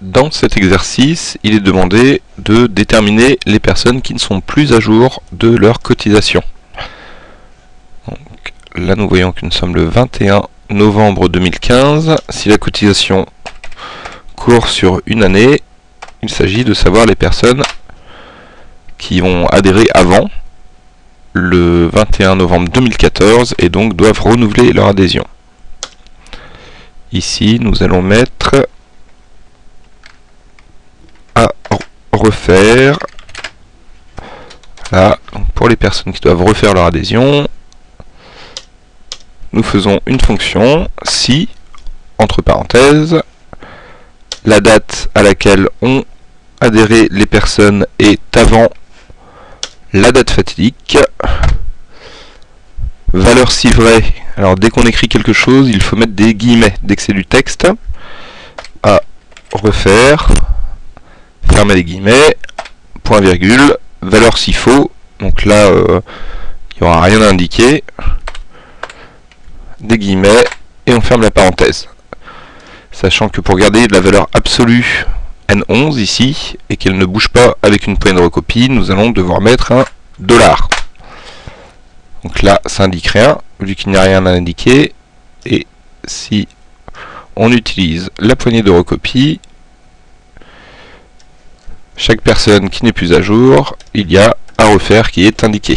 dans cet exercice, il est demandé de déterminer les personnes qui ne sont plus à jour de leur cotisation. Là, nous voyons que nous sommes le 21 novembre 2015. Si la cotisation court sur une année, il s'agit de savoir les personnes qui ont adhéré avant le 21 novembre 2014 et donc doivent renouveler leur adhésion. Ici, nous allons mettre à Là, pour les personnes qui doivent refaire leur adhésion, nous faisons une fonction si, entre parenthèses, la date à laquelle ont adhéré les personnes est avant la date fatidique, valeur si vrai, alors dès qu'on écrit quelque chose, il faut mettre des guillemets, dès que c'est du texte, à refaire, fermer les guillemets, point virgule, valeur si faux, donc là, euh, il n'y aura rien à indiquer, des guillemets, et on ferme la parenthèse. Sachant que pour garder la valeur absolue N11 ici, et qu'elle ne bouge pas avec une poignée de recopie, nous allons devoir mettre un dollar. Donc là, ça indique rien, vu qu'il n'y a rien à indiquer. Et si on utilise la poignée de recopie, chaque personne qui n'est plus à jour, il y a à refaire qui est indiqué.